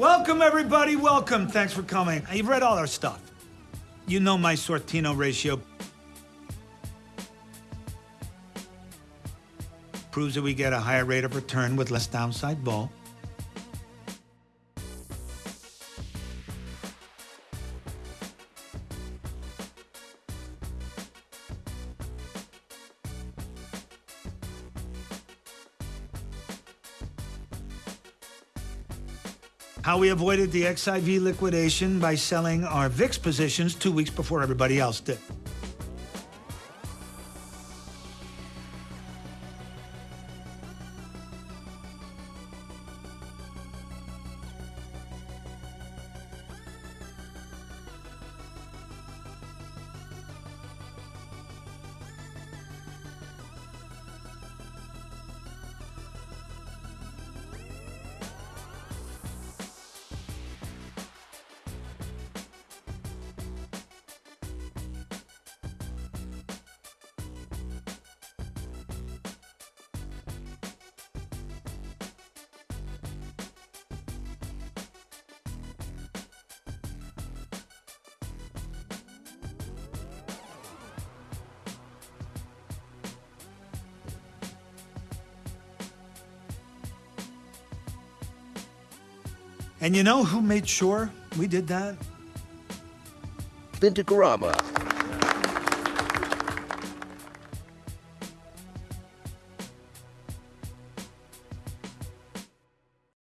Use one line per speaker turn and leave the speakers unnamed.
Welcome, everybody. Welcome. Thanks for coming. You've read all our stuff. You know my Sortino ratio. Proves that we get a higher rate of return with less downside vol. How we avoided the XIV liquidation by selling our VIX positions two weeks before everybody else did. And you know who made sure we did that?
Vintagrama.